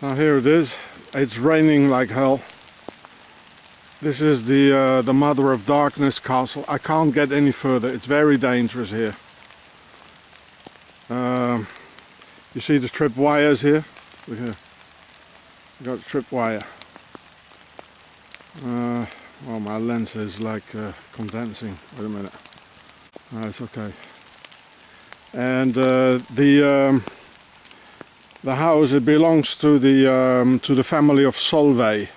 Now here it is. It's raining like hell. This is the uh, the Mother of Darkness castle. I can't get any further. It's very dangerous here. Um, you see the trip wires here? Look here. You got trip wire. Uh, well, my lens is like uh, condensing. Wait a minute. No, it's okay. And uh, the um, the house it belongs to the um, to the family of Solvay.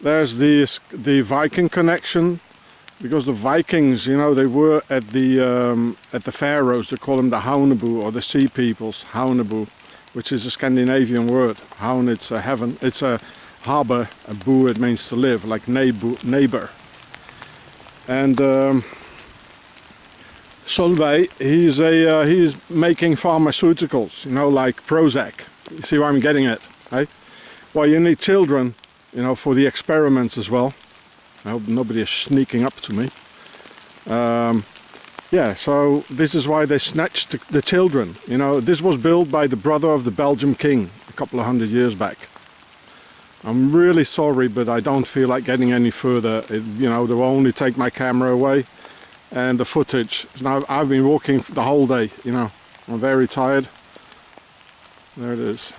There's the the Viking connection because the Vikings, you know, they were at the um, at the Faroes. They call them the Haunebu or the Sea Peoples, Haunebu, which is a Scandinavian word. Haun, it's a heaven, it's a harbor. A bu, it means to live, like neighbor. And um, Solvay, he's a uh, he's making pharmaceuticals, you know, like Prozac. You see where I'm getting at, right? Well, you need children, you know, for the experiments as well. I hope nobody is sneaking up to me. Um, yeah, so this is why they snatched the children. You know, this was built by the brother of the Belgian king a couple of hundred years back. I'm really sorry, but I don't feel like getting any further. It, you know, they will only take my camera away and the footage. Now I've been walking the whole day, you know. I'm very tired. There it is.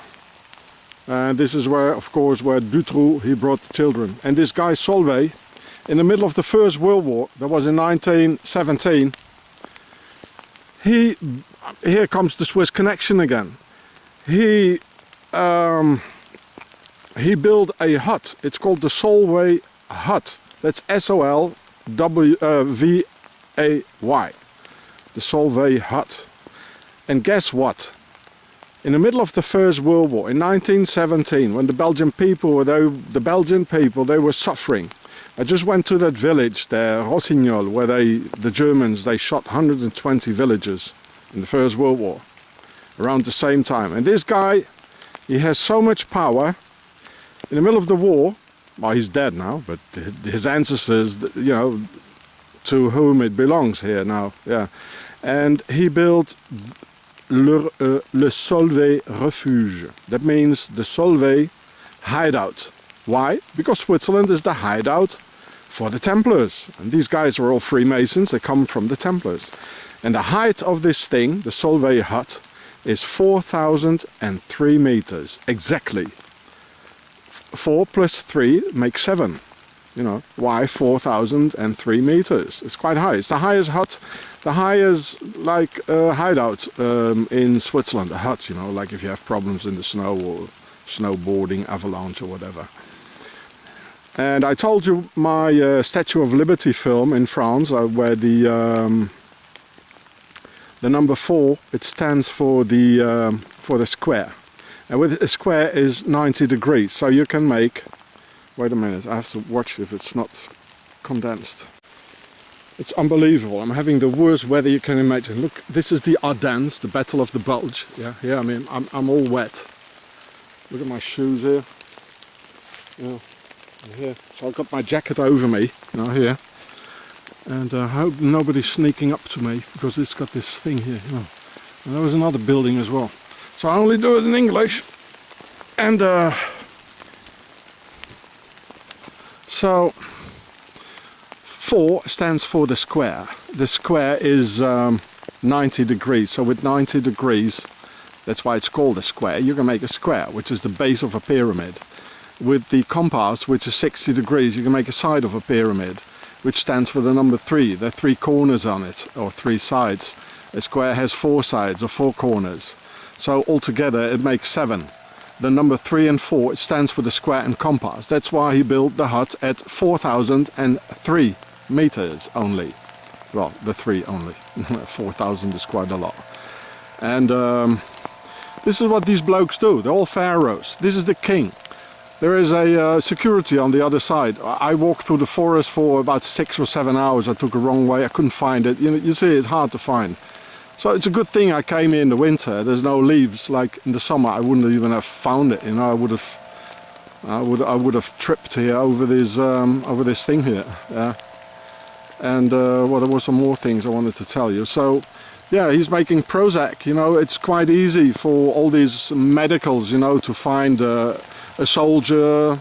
And this is where, of course, where Dutroux, he brought the children. And this guy Solvay, in the middle of the First World War, that was in 1917, he, here comes the Swiss connection again. He, um, he built a hut. It's called the Solvay hut. That's S-O-L-W-V a-Y, the Solvay hut. And guess what? In the middle of the First World War, in 1917, when the Belgian people, were the Belgian people, they were suffering. I just went to that village there, Rossignol, where they, the Germans, they shot 120 villagers in the First World War, around the same time. And this guy, he has so much power, in the middle of the war, well, he's dead now, but his ancestors, you know, to whom it belongs here now. Yeah, and he built le, uh, le Solvay Refuge. That means the Solvay hideout. Why? Because Switzerland is the hideout for the Templars. And these guys are all Freemasons, they come from the Templars. And the height of this thing, the Solvay hut, is 4,003 meters, exactly. 4 plus 3 makes 7 you know, why 4,003 meters? It's quite high. It's the highest hut, the highest like uh, hideout um, in Switzerland, a hut, you know, like if you have problems in the snow or snowboarding, avalanche or whatever. And I told you my uh, Statue of Liberty film in France, uh, where the um, the number four, it stands for the um, for the square. And with a square is 90 degrees, so you can make Wait a minute, I have to watch if it's not condensed. It's unbelievable. I'm having the worst weather you can imagine. Look, this is the Ardennes, the Battle of the Bulge. Yeah, yeah. I mean, I'm, I'm all wet. Look at my shoes here. Yeah, here. So I've got my jacket over me, now here. And uh, I hope nobody's sneaking up to me because it's got this thing here. You know. And there was another building as well. So I only do it in English. And uh, So 4 stands for the square. The square is um, 90 degrees. So with 90 degrees, that's why it's called a square, you can make a square, which is the base of a pyramid. With the compass, which is 60 degrees, you can make a side of a pyramid, which stands for the number 3. There are three corners on it, or three sides. A square has four sides, or four corners. So altogether it makes 7 the number 3 and 4 it stands for the square and compass. That's why he built the hut at 4,003 meters only. Well, the 3 only. 4,000 is quite a lot. And um, this is what these blokes do. They're all pharaohs. This is the king. There is a uh, security on the other side. I walked through the forest for about six or seven hours. I took a wrong way. I couldn't find it. You, know, you see, it's hard to find. So it's a good thing I came here in the winter. There's no leaves. Like in the summer, I wouldn't even have found it. You know, I would have, I would, I would have tripped here over this, um, over this thing here. Yeah. And uh, well, there were some more things I wanted to tell you. So Yeah, he's making Prozac. You know, it's quite easy for all these medicals, you know, to find uh, a soldier,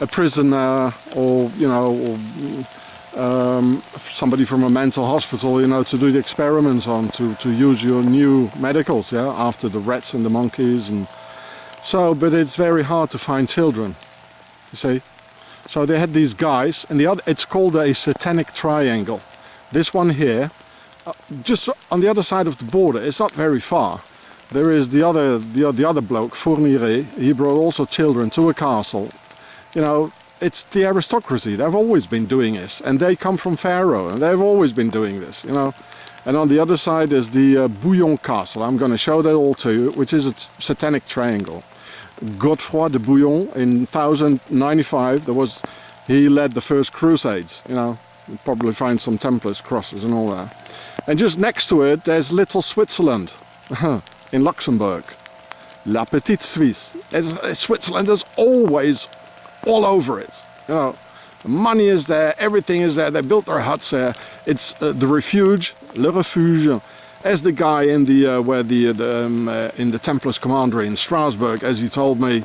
a prisoner, or you know, or, um, somebody from a mental hospital, you know, to do the experiments on, to to use your new medicals, yeah, after the rats and the monkeys, and so. But it's very hard to find children. You see, so they had these guys, and the other, it's called a satanic triangle. This one here uh, just on the other side of the border, it's not very far. There is the other, the, the other bloke, Fourniret, he brought also children to a castle. You know, it's the aristocracy, they've always been doing this. And they come from Pharaoh, and they've always been doing this, you know. And on the other side is the uh, Bouillon Castle, I'm going to show that all to you, which is a satanic triangle. Godefroy de Bouillon in 1095, there was, he led the first crusades, you know. You'll probably find some Templars crosses and all that. And just next to it, there's little Switzerland in Luxembourg. La Petite Suisse. It's, Switzerland is always all over it. You know, money is there, everything is there. They built their huts there. It's uh, the refuge, le refuge, as the guy in the uh, where the, the um, uh, in the Templars commandery in Strasbourg, as he told me.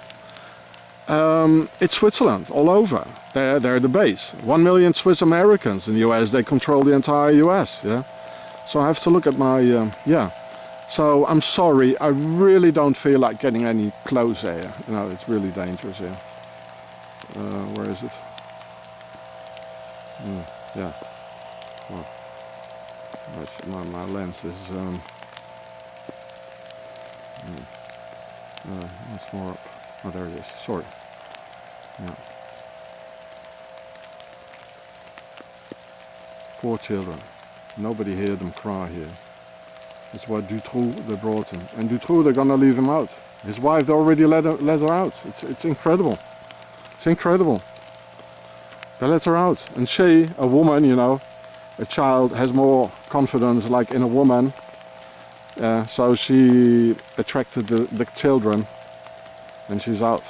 Um, it's Switzerland all over. They're, they're the base. One million Swiss Americans in the US. They control the entire US. Yeah. So I have to look at my, um, yeah. So I'm sorry, I really don't feel like getting any closer. You know, it's really dangerous here. Uh, where is it? Mm, yeah. Well, my, my lens is, um, mm, uh, more up. Oh, there it is. Sorry. Yeah. Poor children. Nobody heard them cry here. That's why Dutroux, they brought him. And Dutroux, they're gonna leave him out. His wife they already let her, let her out. It's, it's incredible. It's incredible. They let her out. And she, a woman, you know, a child has more confidence like in a woman. Uh, so she attracted the, the children and she's out.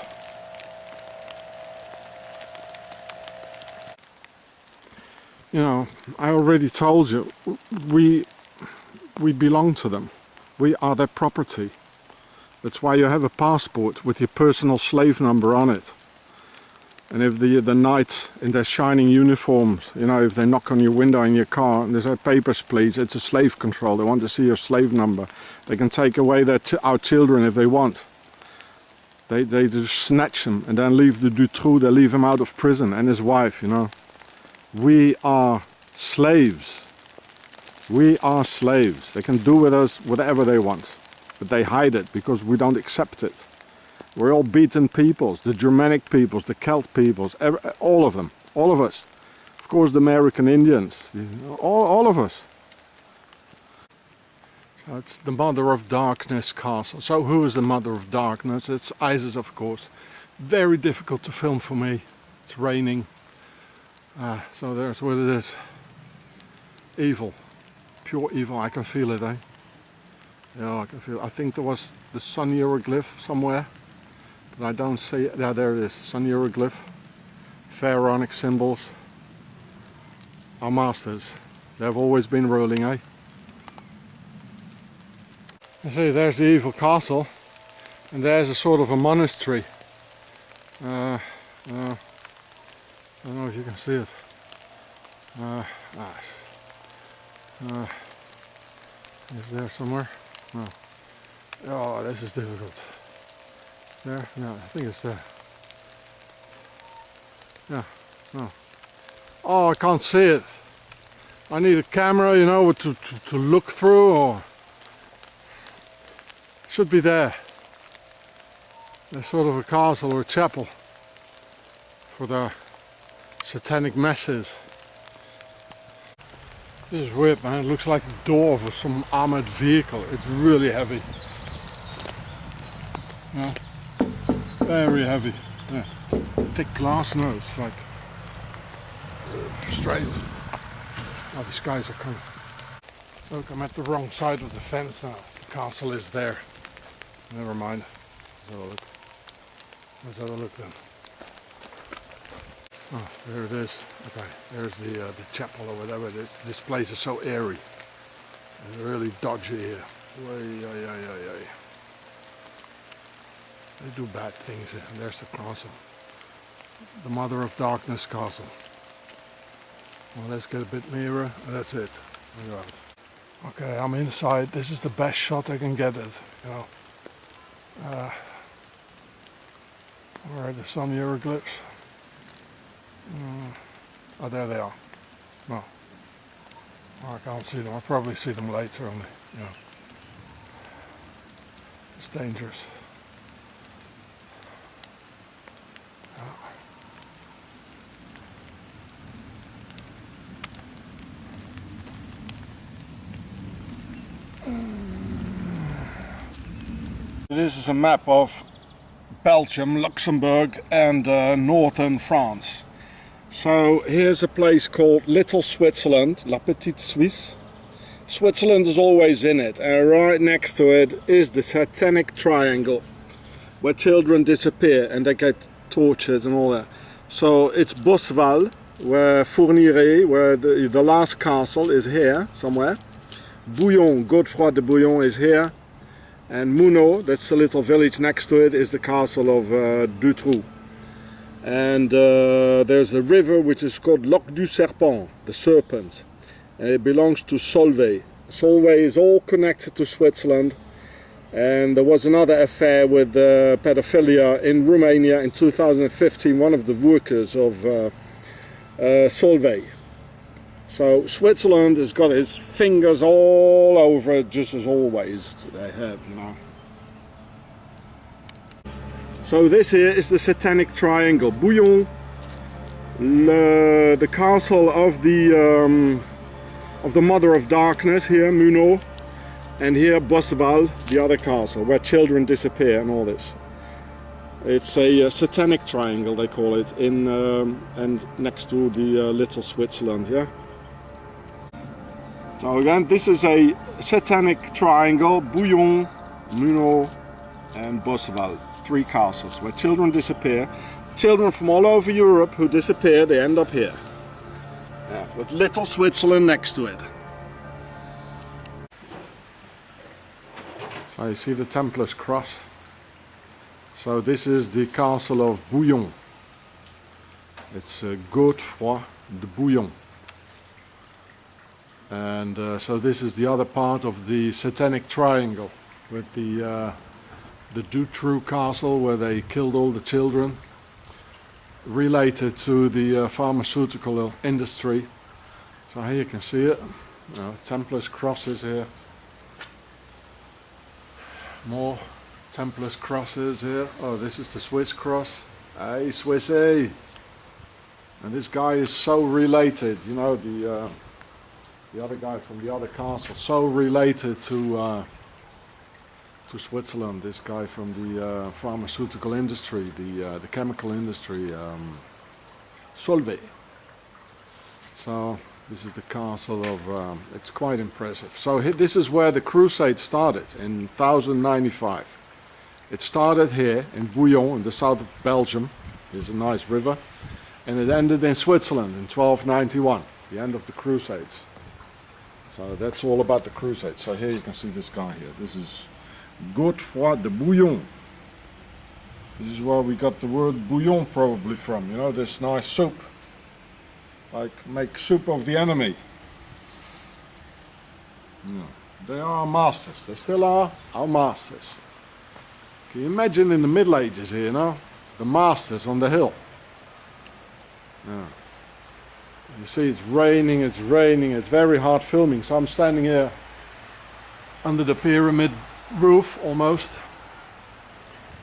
you know, I already told you, we, we belong to them. We are their property. That's why you have a passport with your personal slave number on it. And if the, the knights in their shining uniforms, you know, if they knock on your window in your car and they say, papers please, it's a slave control, they want to see your slave number. They can take away their our children if they want. They, they just snatch them and then leave the Dutroux, they leave him out of prison and his wife, you know we are slaves. We are slaves. They can do with us whatever they want, but they hide it because we don't accept it. We're all beaten peoples, the Germanic peoples, the Celt peoples, all of them, all of us. Of course the American Indians, all, all of us. So it's the Mother of Darkness castle. So who is the Mother of Darkness? It's Isis of course. Very difficult to film for me. It's raining. Ah, so there's what it is. Evil. Pure evil. I can feel it, eh? Yeah, I can feel it. I think there was the sun hieroglyph somewhere. But I don't see it. Yeah, there it is. Sun hieroglyph. Pharaonic symbols. Our masters. They've always been ruling, eh? You see, there's the evil castle. And there's a sort of a monastery. Uh, uh, I don't know if you can see it. Uh, ah, uh, is there somewhere? No. Oh, this is difficult. There? No, I think it's there. Yeah, no. Oh, I can't see it. I need a camera, you know, to, to, to look through or... It should be there. There's sort of a castle or a chapel for the satanic masses. This is weird man, it looks like the door of some armored vehicle. It's really heavy. Yeah. Very heavy. Yeah. Thick glass, no, it's like straight. Oh, these guys are coming. Look, I'm at the wrong side of the fence now. The castle is there. Never mind. Let's have a look. Let's have a look then. Oh, there it is. Okay, there's the uh, the chapel or whatever it is. This place is so airy. It's really dodgy here. Way, ay, ay, ay, ay. They do bad things. There's the castle. The Mother of Darkness castle. Well, let's get a bit nearer. That's it. At that. Okay, I'm inside. This is the best shot I can get it. You know. Uh, where are the sun hieroglyphs? Mm. Oh, there they are. No. I can't see them. I'll probably see them later only. Yeah. It's dangerous. This is a map of Belgium, Luxembourg and uh, northern France. So here's a place called Little Switzerland, La Petite Suisse. Switzerland is always in it and right next to it is the satanic triangle where children disappear and they get tortured and all that. So it's Bosval, where Fourniret, where the, the last castle is here somewhere. Bouillon, Godefroy de Bouillon is here and Muno, that's the little village next to it, is the castle of uh, Dutroux. And uh, there's a river which is called Lac du Serpent, the serpent. And it belongs to Solvay. Solvay is all connected to Switzerland. And there was another affair with uh, pedophilia in Romania in 2015, one of the workers of uh, uh, Solvay. So Switzerland has got its fingers all over it, just as always they have, you know. So this here is the Satanic Triangle. Bouillon, le, the castle of the um, of the Mother of Darkness here, Muno, and here Bosval, the other castle, where children disappear and all this. It's a uh, satanic triangle, they call it, in um, and next to the uh, little Switzerland, yeah. So again, this is a satanic triangle, Bouillon, Muno and Bosval. Three castles where children disappear. Children from all over Europe who disappear, they end up here. Yeah, with little Switzerland next to it. So you see the Templars cross. So this is the castle of Bouillon. It's uh, Godefroy de Bouillon and uh, so this is the other part of the satanic triangle with the uh, the Dutroux castle where they killed all the children related to the uh, pharmaceutical industry. So here you can see it. Uh, Templars crosses here. More Templars crosses here. Oh this is the Swiss cross. Hey Swissy. And this guy is so related you know the uh, the other guy from the other castle, so related to uh, to Switzerland. This guy from the uh, pharmaceutical industry, the uh, the chemical industry, um, Solvay. So this is the castle of. Um, it's quite impressive. So this is where the crusade started in 1095. It started here in Bouillon, in the south of Belgium. There's a nice river, and it ended in Switzerland in 1291. The end of the Crusades. So that's all about the crusade. So here you can see this guy here. This is Godefroy de Bouillon. This is where we got the word bouillon probably from. You know, this nice soup. Like make soup of the enemy. Yeah. They are our masters. They still are our masters. Can you imagine in the Middle Ages here, you know? The masters on the hill. Yeah. You see it's raining, it's raining, it's very hard filming. So I'm standing here under the pyramid roof almost.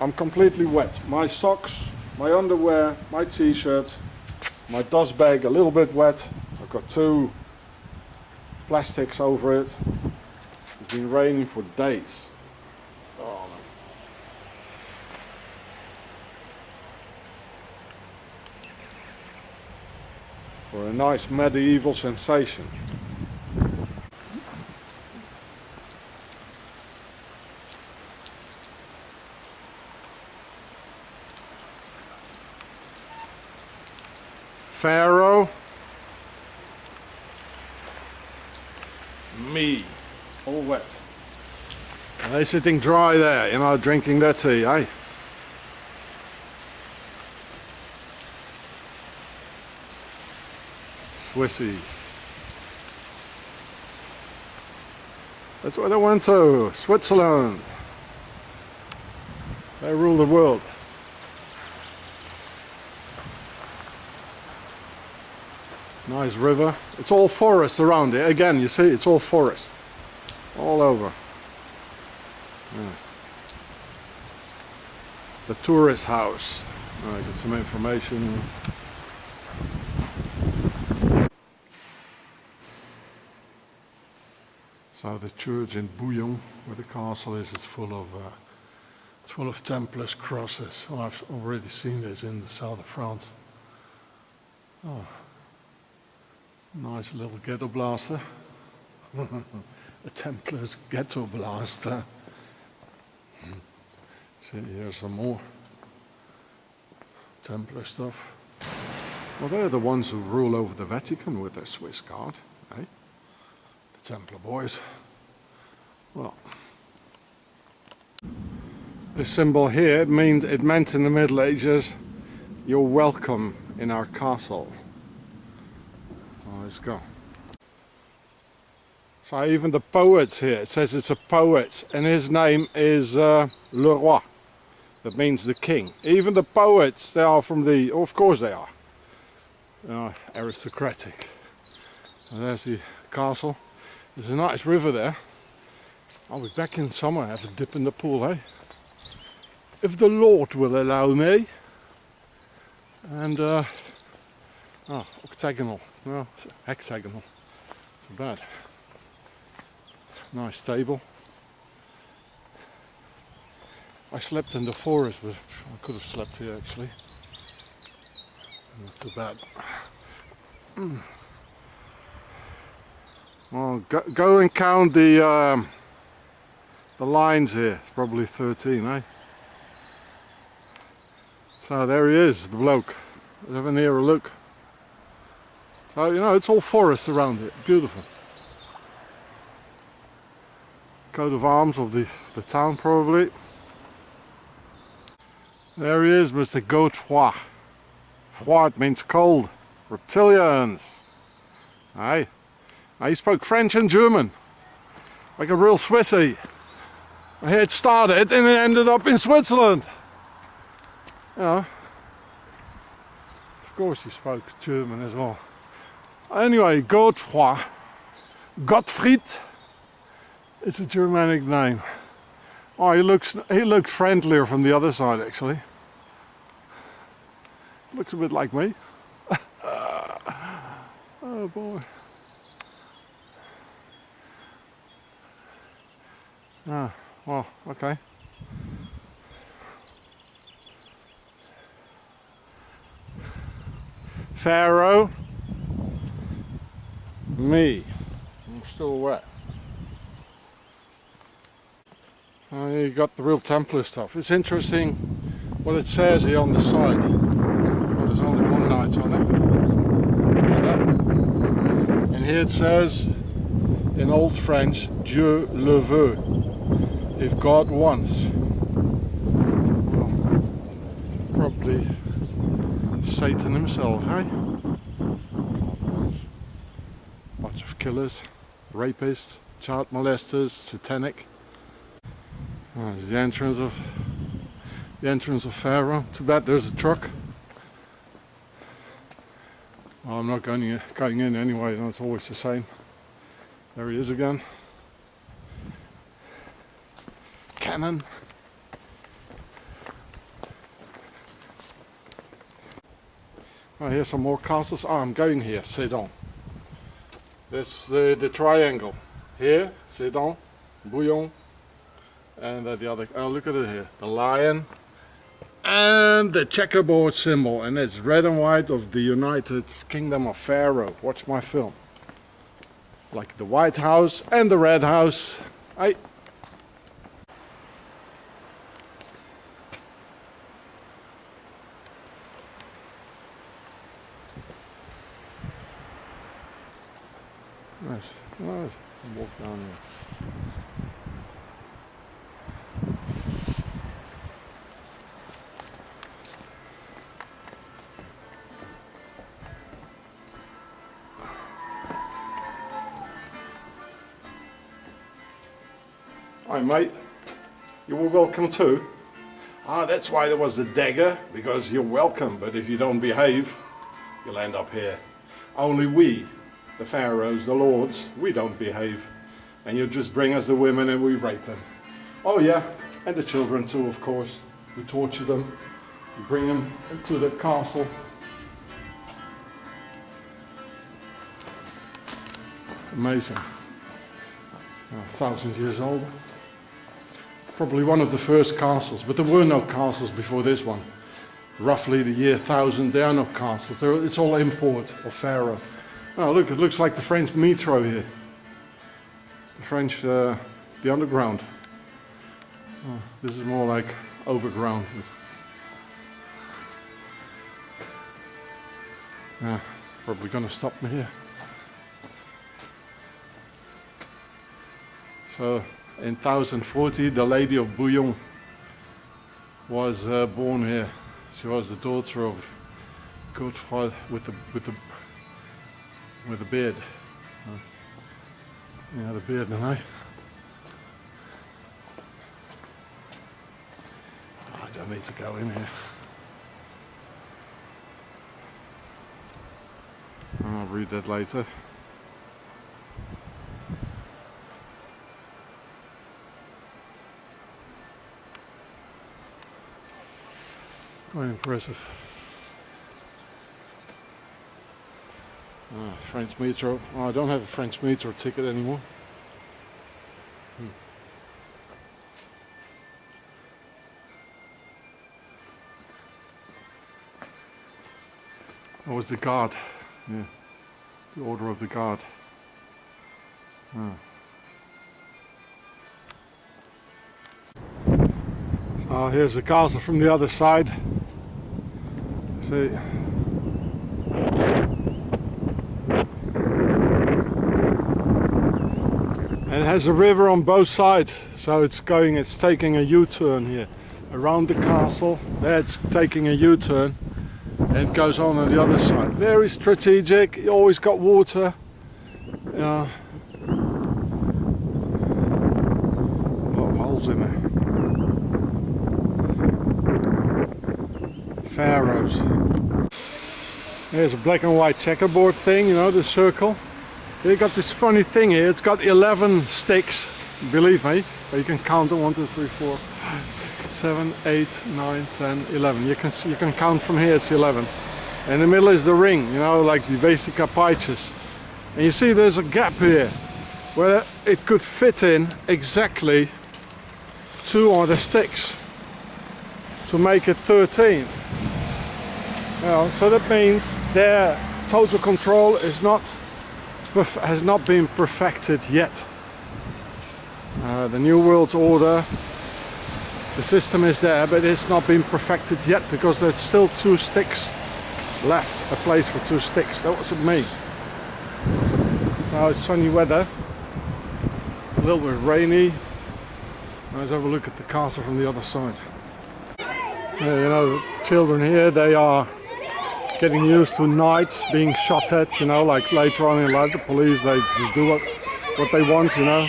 I'm completely wet. My socks, my underwear, my t-shirt, my dust bag a little bit wet. I've got two plastics over it. It's been raining for days. For a nice medieval sensation. Pharaoh, me, all wet. And they're sitting dry there, you know, drinking their tea, eh? Swissy. That's where they went to, Switzerland. They rule the world. Nice river. It's all forest around it. Again, you see, it's all forest. All over. Yeah. The tourist house. I get some information. So the church in Bouillon, where the castle is, is full of uh, it's full of Templars crosses. Oh, I've already seen this in the south of France. Oh, nice little ghetto blaster. a Templar's ghetto blaster. See, here's some more Templar stuff. Well, they're the ones who rule over the Vatican with their Swiss guard, eh? Templar boys. Well, this symbol here, means, it meant in the Middle Ages, you're welcome in our castle. Well, let's go. So even the poets here, it says it's a poet, and his name is uh, Le Roi. That means the king. Even the poets, they are from the, oh, of course they are. Uh, aristocratic. And there's the castle. There's a nice river there. I'll be back in summer, have a dip in the pool, eh? If the Lord will allow me. And, uh, oh, octagonal, well, hexagonal, too bad. Nice table. I slept in the forest, but I could have slept here actually. Not too bad. Well, go, go and count the um, the lines here. It's probably 13, eh? So there he is, the bloke. Let's have a nearer look. So, you know, it's all forest around it. Beautiful. Coat of arms of the, the town, probably. There he is, Mr. Godefroy. Froid means cold. Reptilians. Aye. He spoke French and German. Like a real Swissy. It started and it ended up in Switzerland. Yeah. Of course he spoke German as well. Anyway. Gottfried. It's a Germanic name. Oh, he looks he looks friendlier from the other side actually. Looks a bit like me. oh boy. Ah, well, okay. Pharaoh. Me. I'm still wet. Oh, you got the real Templar stuff. It's interesting what it says here on the side. Well, there's only one knight on it. And here it says in Old French, Dieu le veut, if God wants. Well, probably Satan himself, eh? Bunch of killers, rapists, child molesters, satanic. Oh, there's the entrance of the entrance of Pharaoh. Too bad there's a truck. Well, I'm not going in, going in anyway, it's always the same. There he is again. Cannon. I hear some more castles. Oh, I'm going here, Sedan. There's the, the triangle. Here, Sedan, Bouillon, and uh, the other, oh look at it here, the lion and the checkerboard symbol and it's red and white of the United Kingdom of Pharaoh. Watch my film. Like the White House and the Red House. I Nice, nice. Walk down here. Hi mate, you were welcome too. Ah, that's why there was the dagger, because you're welcome, but if you don't behave, you'll end up here. Only we, the pharaohs, the lords, we don't behave. And you just bring us the women and we rape them. Oh yeah, and the children too, of course. We torture them, we bring them into the castle. Amazing. A thousand years old probably one of the first castles, but there were no castles before this one. Roughly the year 1000, there are no castles. There, it's all import of Pharaoh. Oh, look, it looks like the French metro here. The French, uh, the underground. Oh, this is more like overground. Yeah, probably gonna stop me here. So in 1040 the Lady of Bouillon was uh, born here. She was the daughter of Godfrey with the with the with the beard. Uh, yeah, the beard, I? Oh, I don't need to go in here. I'll read that later. Quite impressive. Ah, French metro. Oh, I don't have a French metro ticket anymore. Hmm. That was the guard. Yeah. The order of the guard. Ah. So here's the castle from the other side. See. And it has a river on both sides, so it's going, it's taking a U-turn here. Around the castle, there it's taking a U-turn. And it goes on on the other side. Very strategic, you always got water. There. Pharaohs. There's a black and white checkerboard thing, you know, the circle. They got this funny thing here, it's got 11 sticks, believe me. But you can count them, 1, 2, 3, 4, 7, 8, 9, 10, 11. You can, you can count from here, it's 11. In the middle is the ring, you know, like the Vesica Piscis. And you see there's a gap here, where it could fit in exactly two of the sticks to make it 13. Well, so that means their total control is not has not been perfected yet. Uh, the New World Order, the system is there, but it's not been perfected yet because there's still two sticks left, a place for two sticks. That was me. Now it's sunny weather, a little bit rainy. Let's have a look at the castle from the other side. Yeah, you know, the children here, they are getting used to knights being shot at, you know, like later on in life, the police, they just do what, what they want, you know.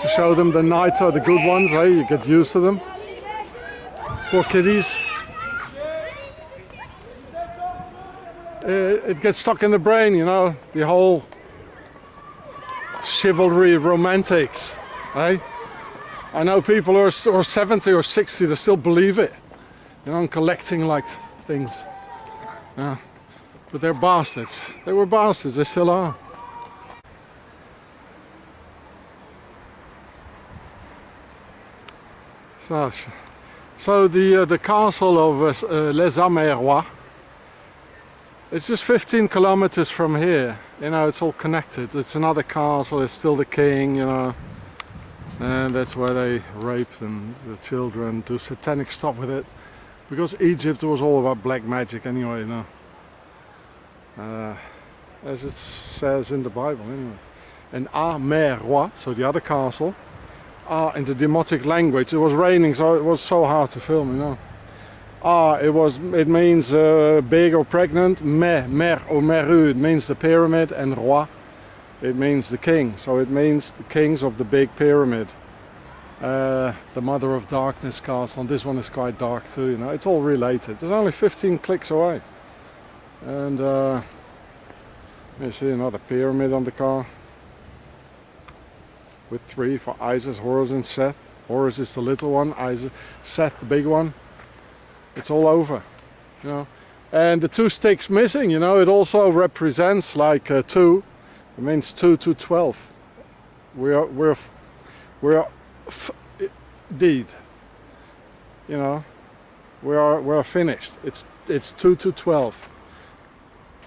To show them the knights are the good ones, hey, you get used to them. Poor kiddies. Eh, it gets stuck in the brain, you know, the whole chivalry romantics, hey? I know people who are, are 70 or 60 that still believe it, you know, collecting like things. Yeah. But they're bastards. They were bastards, they still are. So, so the, uh, the castle of uh, Les Amérois, it's just 15 kilometers from here. You know, it's all connected. It's another castle, it's still the king, you know. And that's where they rape them, the children, do satanic stuff with it because Egypt was all about black magic anyway, you know. Uh, as it says in the Bible anyway. and Mer Roi, so the other castle, A in the Demotic language. It was raining, so it was so hard to film, you know. Ah, it was. It means uh, big or pregnant. Me, mer or meru. It means the pyramid, and roi. It means the king. So it means the kings of the big pyramid. Uh, the Mother of Darkness castle. And this one is quite dark too. You know, it's all related. It's only 15 clicks away. And uh, you see another pyramid on the car with three for Isis, Horus, and Seth. Horus is the little one. Isis, Seth the big one it's all over you know and the two sticks missing you know it also represents like uh, two it means 2 to 12 we are we're we're deed. You know we are we're finished. It's it's 2 to 12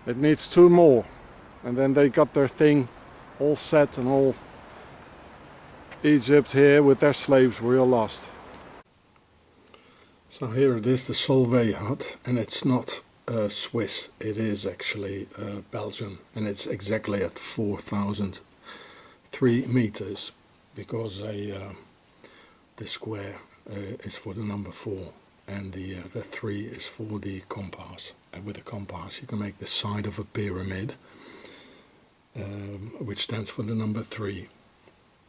it needs two more. And then they got their thing all set and all Egypt here with their slaves. We are lost. So here it is, the Solvay hut, and it's not uh, Swiss, it is actually uh, Belgium, and it's exactly at 4,003 meters, because a, uh, the square uh, is for the number 4, and the, uh, the 3 is for the compass. And with a compass you can make the side of a pyramid, um, which stands for the number 3,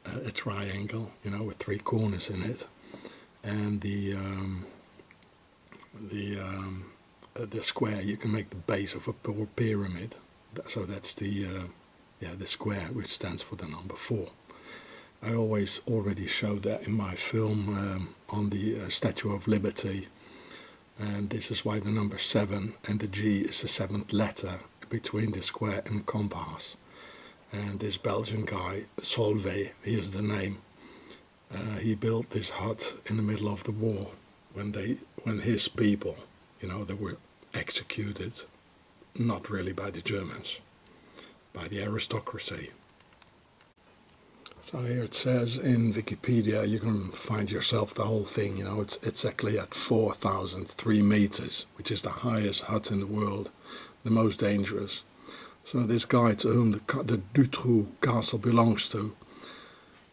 uh, a triangle, you know, with three corners in it, and the... Um, the um, uh, the square you can make the base of a pyramid. So that's the uh, yeah the square which stands for the number four I always already showed that in my film um, on the uh, Statue of Liberty. And this is why the number 7 and the G is the seventh letter between the square and compass. And this Belgian guy Solvay here's the name. Uh, he built this hut in the middle of the war when they when his people you know they were executed not really by the Germans by the aristocracy so here it says in Wikipedia you can find yourself the whole thing you know it's exactly at 4,003 meters which is the highest hut in the world the most dangerous so this guy to whom the, the Dutroux castle belongs to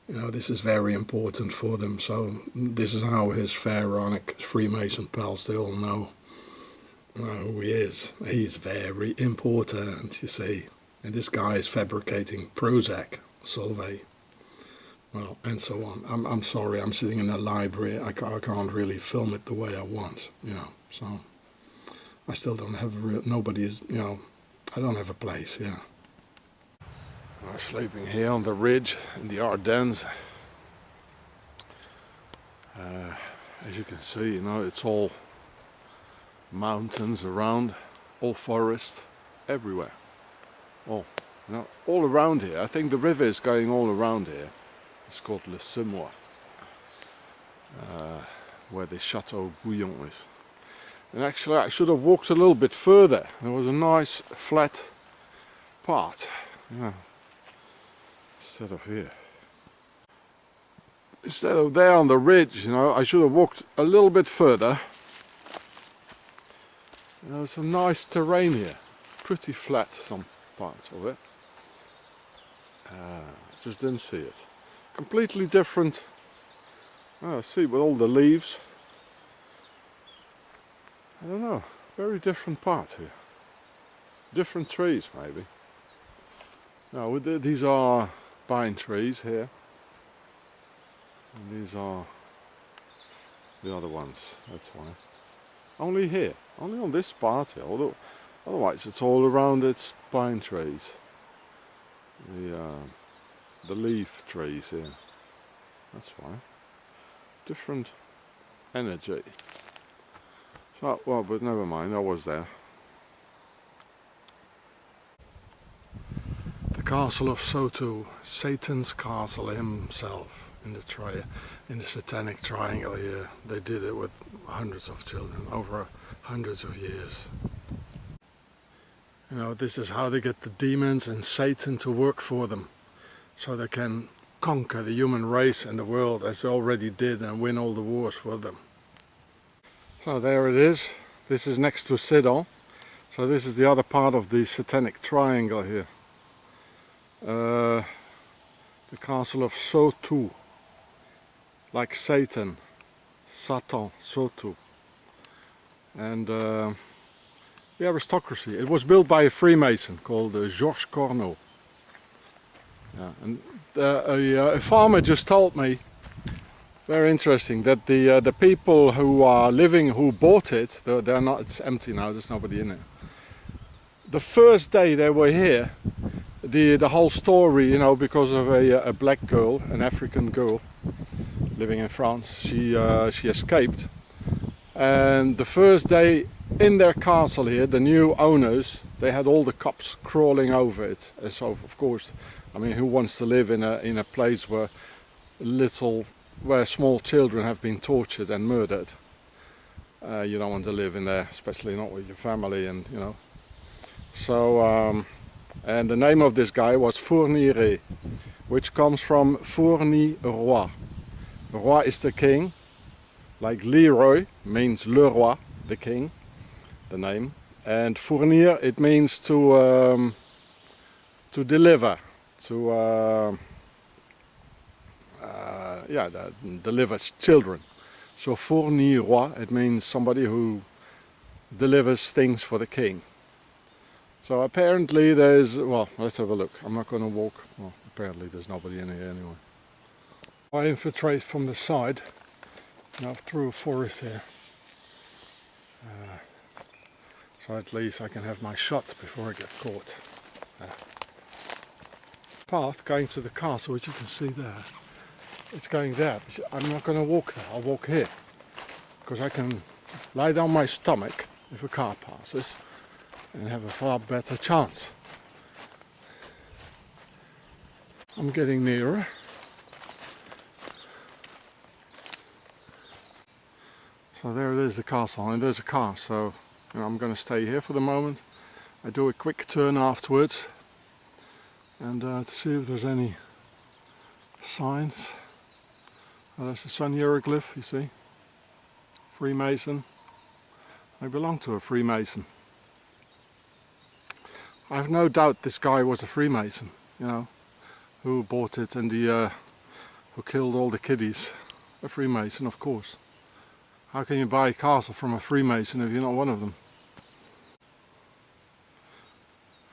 you know, this is very important for them. So this is how his pharaonic Freemason pals, they all know uh, who he is. He's very important, you see. And this guy is fabricating Prozac, Solvay. Well, and so on. I'm, I'm sorry, I'm sitting in a library. I, I can't really film it the way I want, you know. So I still don't have a real, nobody is, you know, I don't have a place, yeah. We're sleeping here on the ridge in the Ardennes. Uh, as you can see, you know, it's all mountains around, all forest, everywhere. All, you know, all around here. I think the river is going all around here. It's called Le Semois, uh, where the Chateau Bouillon is. And actually I should have walked a little bit further. There was a nice flat part. Yeah, instead of here. Instead of there on the ridge, you know, I should have walked a little bit further. There's some nice terrain here, pretty flat some parts of it. Uh, just didn't see it. Completely different, oh, see with all the leaves. I don't know, very different part here. Different trees maybe. Now these are pine trees here. And these are the other ones, that's why. Only here, only on this part here, although otherwise it's all around it's pine trees. The, uh, the leaf trees here, that's why. Different energy. So, well, but never mind, I was there. The castle of Sautou, Satan's castle himself in the tri in the satanic triangle here. They did it with hundreds of children over hundreds of years. You know, this is how they get the demons and Satan to work for them so they can conquer the human race and the world as they already did and win all the wars for them. So there it is. This is next to Sedan. So this is the other part of the satanic triangle here. Uh, the castle of Sautou, like Satan, Satan, Sautou. And uh, the aristocracy. It was built by a Freemason called uh, Georges Corneau. Yeah, and uh, a, uh, a, farmer just told me, very interesting, that the uh, the people who are living, who bought it, they're, they're not. It's empty now. There's nobody in it. The first day they were here, the the whole story, you know, because of a, a black girl, an African girl, living in France, she uh, she escaped, and the first day in their castle here, the new owners, they had all the cops crawling over it. And so, of course, I mean, who wants to live in a in a place where little, where small children have been tortured and murdered? Uh, you don't want to live in there, especially not with your family, and you know. So, um, and the name of this guy was Fourniret, which comes from Fourni Roi. Roi is the king, like Leroy means Le Roi, the king the name. And fournir, it means to um, to deliver, to uh, uh, yeah, delivers children. So fournir roi, it means somebody who delivers things for the king. So apparently there's, well, let's have a look. I'm not going to walk. Well, apparently there's nobody in here anyway. I infiltrate from the side, now through a forest here. Uh, so at least I can have my shots before I get caught. Uh, path going to the castle, which you can see there. It's going there, I'm not going to walk there, I'll walk here. Because I can lie down my stomach if a car passes and have a far better chance. I'm getting nearer. So there it is, the castle, and there's a car, so I'm going to stay here for the moment. I do a quick turn afterwards and uh, to see if there's any signs. Oh, that's a sun hieroglyph, you see. Freemason. I belong to a Freemason. I have no doubt this guy was a Freemason, you know, who bought it and the, uh, who killed all the kiddies. A Freemason, of course. How can you buy a castle from a Freemason if you're not one of them?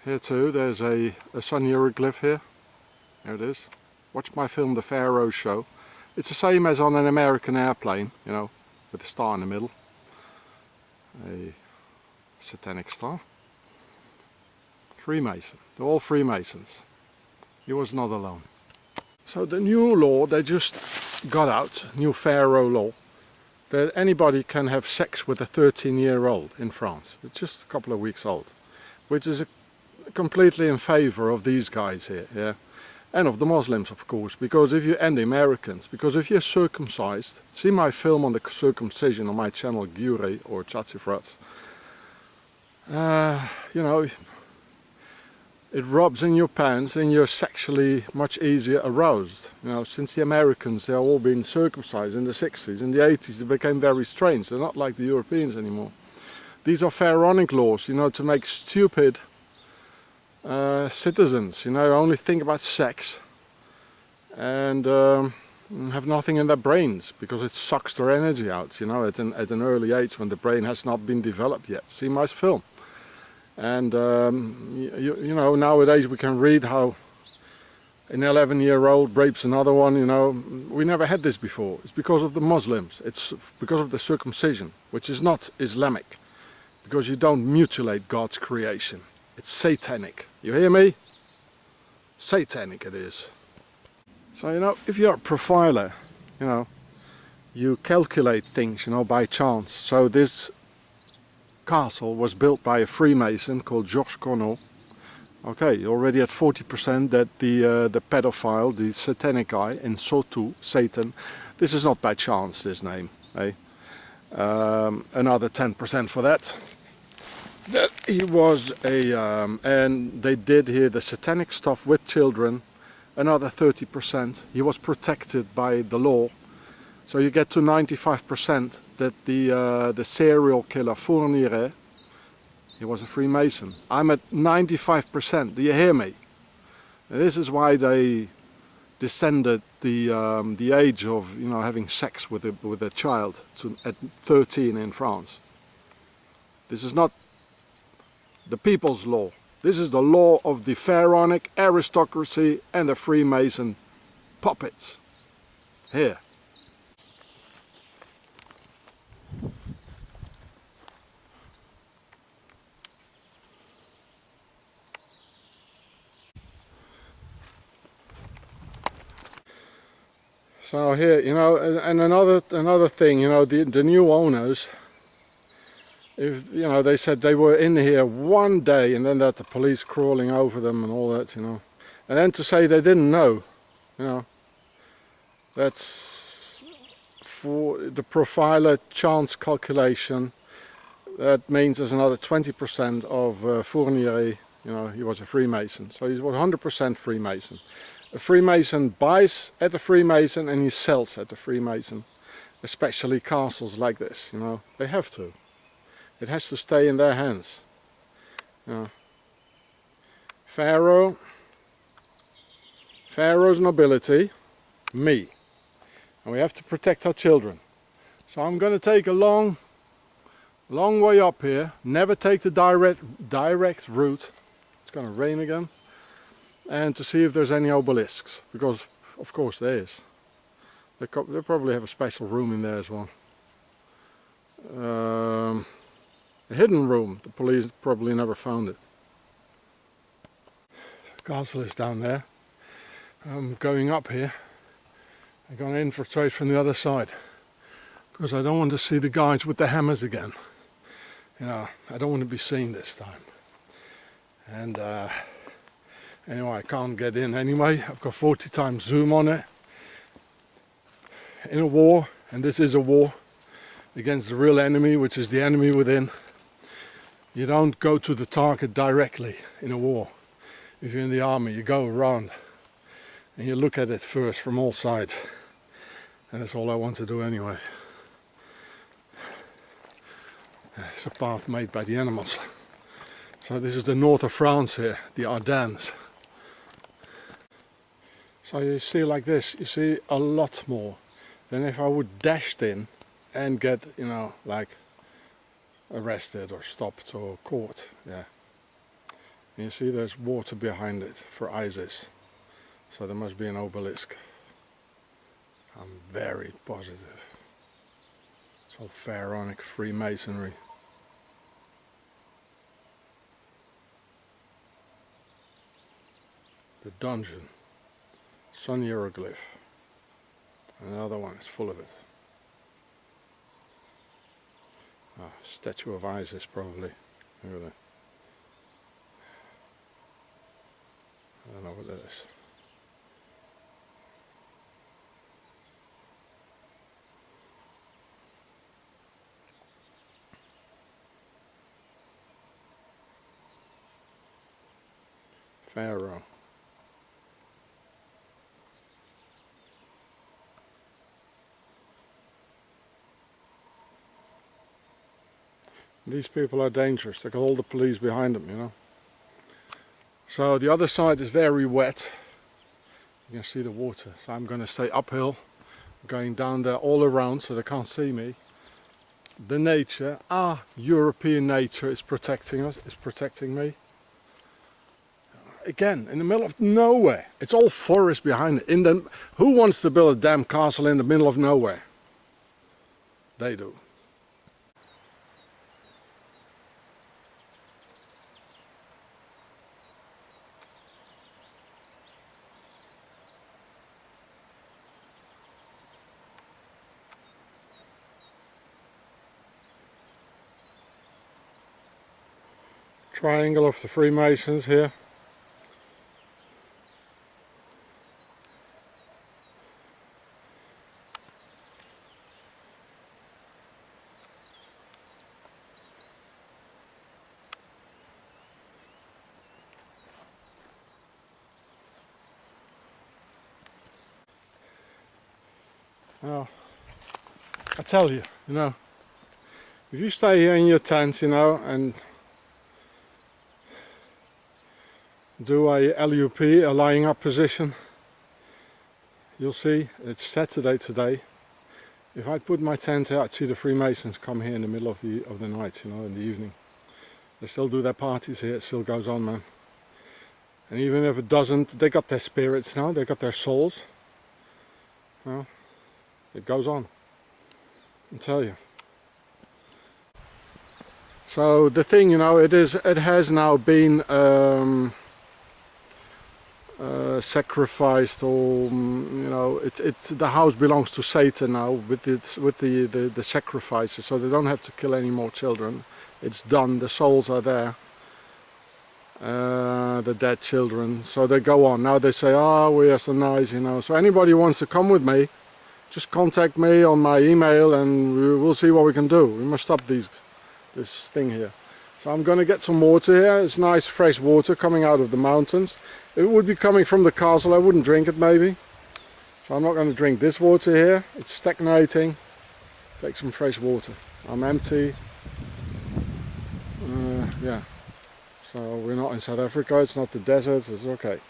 Here too, there's a, a sun hieroglyph here. There it is. Watch my film The Pharaoh Show. It's the same as on an American airplane, you know, with a star in the middle. A satanic star. Freemason. They're all Freemasons. He was not alone. So the new law they just got out, new Pharaoh law, that anybody can have sex with a 13 year old in France. It's just a couple of weeks old. Which is completely in favor of these guys here, yeah. And of the Muslims, of course, because if you, and the Americans, because if you're circumcised, see my film on the circumcision on my channel, Gure or Chatsifrats, uh, you know, it rubs in your pants and you're sexually much easier aroused. You know, since the Americans, they're all been circumcised in the 60s, in the 80s, it became very strange. They're not like the Europeans anymore. These are pharaonic laws, you know, to make stupid uh, citizens, you know, only think about sex and um, have nothing in their brains because it sucks their energy out, you know, at an, at an early age when the brain has not been developed yet. See my film. And, um, you, you know, nowadays we can read how an 11 year old rapes another one, you know, we never had this before. It's because of the Muslims, it's because of the circumcision, which is not Islamic, because you don't mutilate God's creation. It's satanic. You hear me? Satanic it is. So, you know, if you're a profiler, you know, you calculate things, you know, by chance. So this castle was built by a Freemason called Georges Corneau. Okay, already at 40% that the uh, the pedophile, the satanic guy in Sautou, Satan, this is not by chance, this name. Eh? Um, another 10% for that that he was a um, and they did here the satanic stuff with children another 30% he was protected by the law. So you get to 95% that the uh, the serial killer Fourniret he was a Freemason. I'm at 95% do you hear me? This is why they descended the um, the age of you know having sex with a with a child to, at 13 in France. This is not the people's law. This is the law of the pharaonic aristocracy and the Freemason puppets. Here. So here, you know, and another another thing, you know, the the new owners, if you know, they said they were in here one day, and then that the police crawling over them and all that, you know, and then to say they didn't know, you know, that's for the profiler chance calculation. That means there's another 20% of uh, Fournier, you know, he was a Freemason, so he's 100% Freemason a Freemason buys at a Freemason and he sells at a Freemason. Especially castles like this, you know, they have to. It has to stay in their hands. Pharaoh, Pharaoh's nobility, me. And we have to protect our children. So I'm going to take a long, long way up here. Never take the direct, direct route. It's going to rain again and to see if there's any obelisks because of course there is they, they probably have a special room in there as well um, a hidden room the police probably never found it. Castle is down there. I'm going up here. I'm going to infiltrate from the other side. Because I don't want to see the guys with the hammers again. You know I don't want to be seen this time. And uh, Anyway, I can't get in anyway. I've got 40 times zoom on it. In a war, and this is a war against the real enemy, which is the enemy within, you don't go to the target directly in a war. If you're in the army, you go around and you look at it first from all sides. And that's all I want to do anyway. It's a path made by the animals. So this is the north of France here, the Ardennes. So you see like this, you see a lot more than if I would dash in and get, you know, like arrested or stopped or caught. Yeah. And you see there's water behind it for Isis. So there must be an obelisk. I'm very positive. It's all pharaonic Freemasonry. The dungeon. Sun hieroglyph. Another one is full of it. Ah, statue of Isis probably. Look at that. I don't know what that is. Pharaoh. These people are dangerous. They got all the police behind them, you know. So the other side is very wet. You can see the water. So I'm going to stay uphill, going down there all around so they can't see me. The nature, our European nature is protecting us, is protecting me. Again, in the middle of nowhere. It's all forest behind it. In the, who wants to build a damn castle in the middle of nowhere? They do. Triangle of the Freemasons here. Well, I tell you, you know, if you stay here in your tent, you know, and do a LUP, a lying up position, you'll see it's Saturday today. If I put my tent out I'd see the Freemasons come here in the middle of the of the night you know in the evening. They still do their parties here it still goes on man. And even if it doesn't they got their spirits now they got their souls. Well it goes on. I tell you. So the thing you know it is it has now been um, uh, sacrificed or mm, you know it's it's the house belongs to Satan now with its with the, the the sacrifices so they don't have to kill any more children. It's done. The souls are there. Uh, the dead children. So they go on. Now they say oh we are so nice you know. So anybody wants to come with me just contact me on my email and we'll see what we can do. We must stop these this thing here. So I'm gonna get some water here. It's nice fresh water coming out of the mountains it would be coming from the castle I wouldn't drink it maybe. So I'm not going to drink this water here. It's stagnating. Take some fresh water. I'm empty. Uh, yeah. So we're not in South Africa. It's not the desert. It's okay.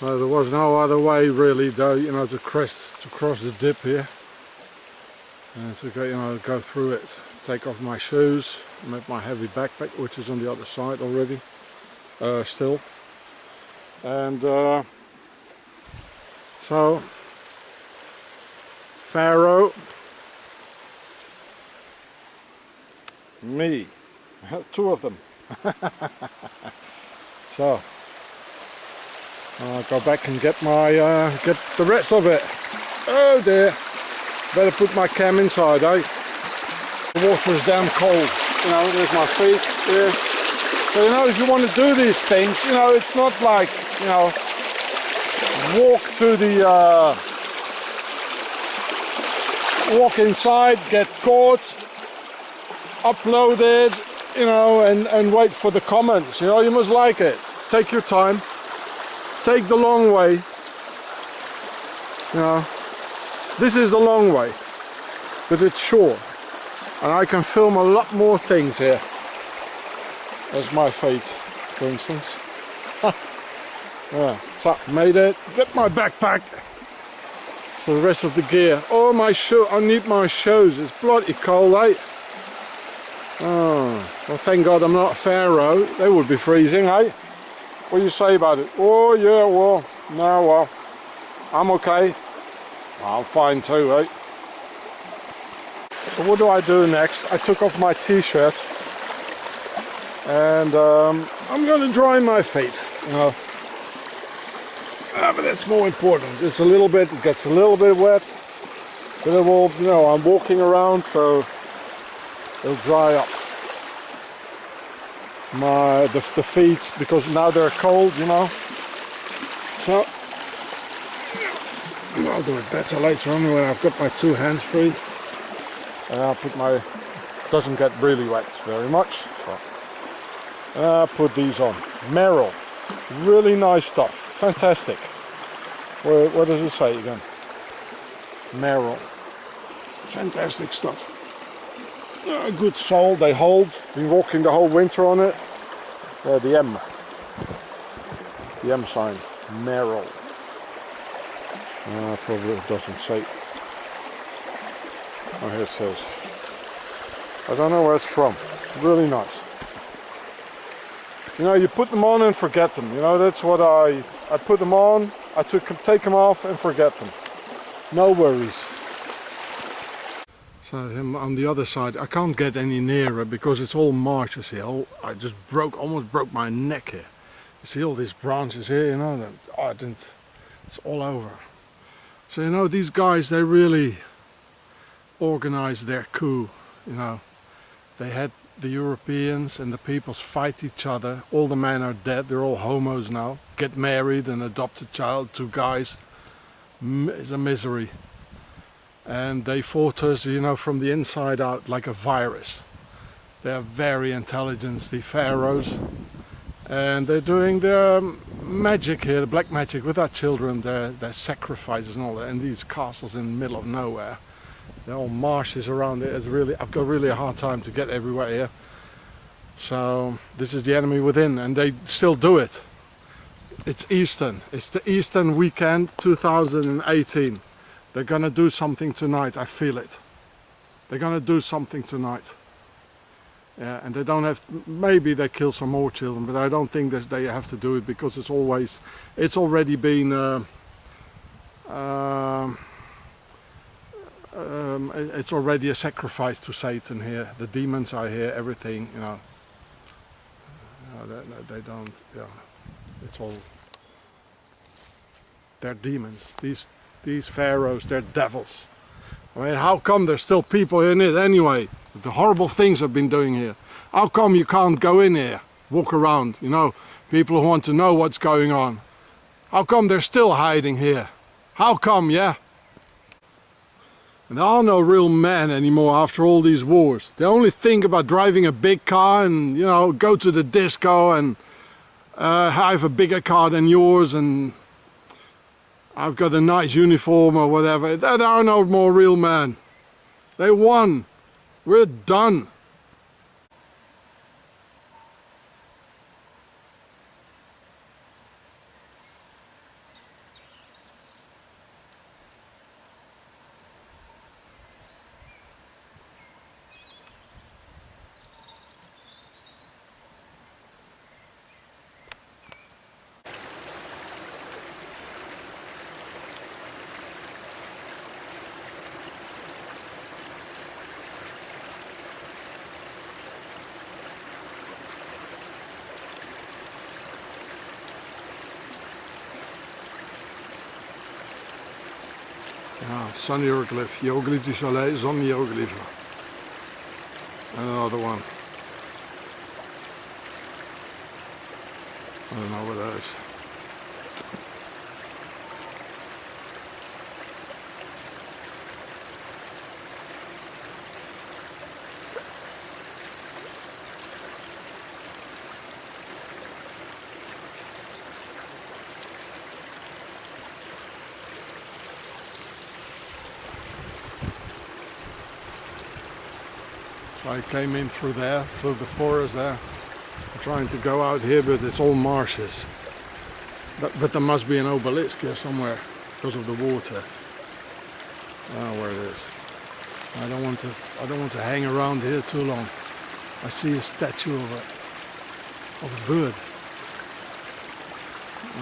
there was no other way really though, you know, to cross to cross the dip here. And to go, you know, go through it. Take off my shoes, make my heavy backpack, which is on the other side already uh, still. And uh, so Pharaoh me two of them. So I'll go back and get my uh, get the rest of it. Oh dear better put my cam inside eh? The water is damn cold. You know there's my feet here so, you know, if you want to do these things, you know, it's not like, you know, walk to the, uh, walk inside, get caught, upload it, you know, and, and wait for the comments. You know, you must like it. Take your time. Take the long way. You know, this is the long way, but it's short. And I can film a lot more things here. That's my fate, for instance. yeah, so made it. Get my backpack for the rest of the gear. Oh, my shoe. I need my shoes. It's bloody cold, eh? Oh, well, thank God I'm not Pharaoh. They would be freezing, eh? What do you say about it? Oh, yeah, well, no, well, I'm okay. I'm fine too, eh? So what do I do next? I took off my t-shirt and um, I'm going to dry my feet. Know ah, but that's more important. Just a little bit it gets a little bit wet but it will you know I'm walking around so it'll dry up my the, the feet because now they're cold you know. So I'll do it better later on when I've got my two hands free. And I'll put my doesn't get really wet very much uh, put these on. Merrell. Really nice stuff. Fantastic. Where, what does it say again? Merrell. Fantastic stuff. Uh, good sole, they hold. Been walking the whole winter on it. Uh, the M. The M sign. Merrell. Uh, probably doesn't say. Oh, here it says. I don't know where it's from. Really nice you know you put them on and forget them. You know that's what I I put them on I took take them off and forget them. No worries. So on the other side I can't get any nearer because it's all marshes here oh, I just broke almost broke my neck here. You see all these branches here you know that oh, I didn't it's all over. So you know these guys they really organized their coup you know. They had the Europeans and the peoples fight each other. All the men are dead, they're all homos now. Get married and adopt a child, two guys. It's a misery. And they fought us, you know, from the inside out like a virus. They're very intelligent, the pharaohs. And they're doing their um, magic here, the black magic with our children, their, their sacrifices and all that, in these castles in the middle of nowhere. Are all marshes around it. It's really, I've got really a hard time to get everywhere here. So this is the enemy within and they still do it. It's Eastern. It's the Eastern weekend 2018. They're gonna do something tonight. I feel it. They're gonna do something tonight. Yeah, and they don't have. maybe they kill some more children, but I don't think that they have to do it because it's always. It's already been. Uh, um, um, it's already a sacrifice to Satan here. The demons are here. Everything, you know. they, they don't. Yeah, it's all. They're demons. These these pharaohs, they're devils. I mean, how come there's still people in it anyway? The horrible things I've been doing here. How come you can't go in here, walk around, you know, people who want to know what's going on? How come they're still hiding here? How come, yeah? And there are no real men anymore after all these wars. They only think about driving a big car and, you know, go to the disco and uh, have a bigger car than yours and I've got a nice uniform or whatever. There are no more real men. They won. We're done. Sun hieroglyph, hieroglyph du soleil, zon hieroglyph. And another one. I don't know what that is. I came in through there, through the forest there. I'm trying to go out here, but it's all marshes. But, but there must be an obelisk here somewhere because of the water. Oh, where it is. I don't want to. I don't want to hang around here too long. I see a statue of a of a bird.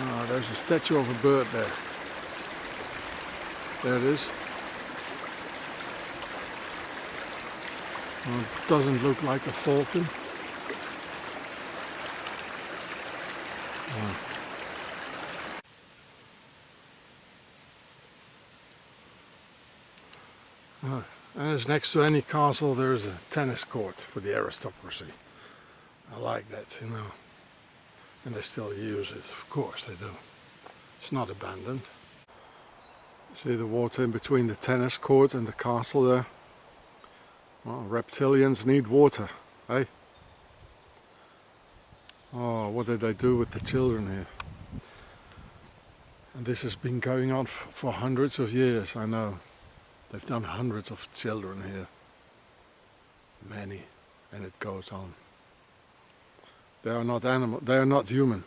Oh, there's a statue of a bird there. There it is. Well, it doesn't look like a falcon. Uh, and as next to any castle there is a tennis court for the aristocracy. I like that, you know. And they still use it, of course they do. It's not abandoned. See the water in between the tennis court and the castle there? Well, reptilians need water, eh? Oh, what did they do with the children here? And this has been going on for hundreds of years, I know. They've done hundreds of children here. Many. And it goes on. They are not animal, they are not human.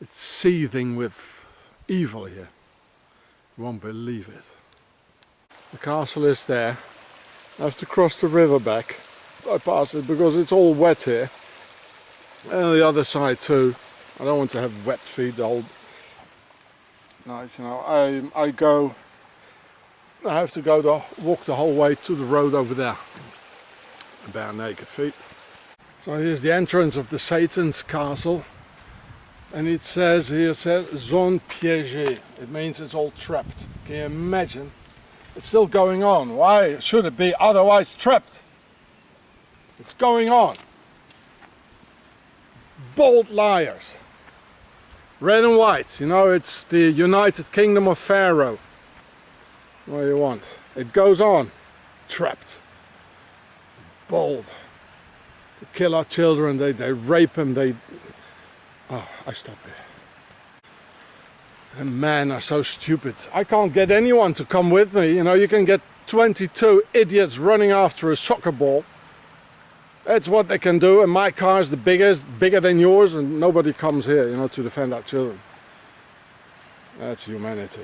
It's seething with evil here. You won't believe it. The castle is there. I have to cross the river back. I pass it because it's all wet here. And the other side too. I don't want to have wet feet the whole night, you know. I I go I have to go the walk the whole way to the road over there. Bare naked feet. So here's the entrance of the Satan's castle. And it says here says zone piégée. It means it's all trapped. Can you imagine? It's still going on. Why should it be otherwise trapped? It's going on. Bold liars. Red and white, you know, it's the United Kingdom of Pharaoh. What do you want? It goes on. Trapped. Bold. They kill our children, they, they rape them, they... Oh, I stop here. Men are so stupid. I can't get anyone to come with me. You know, you can get 22 idiots running after a soccer ball. That's what they can do, and my car is the biggest, bigger than yours, and nobody comes here, you know, to defend our children. That's humanity.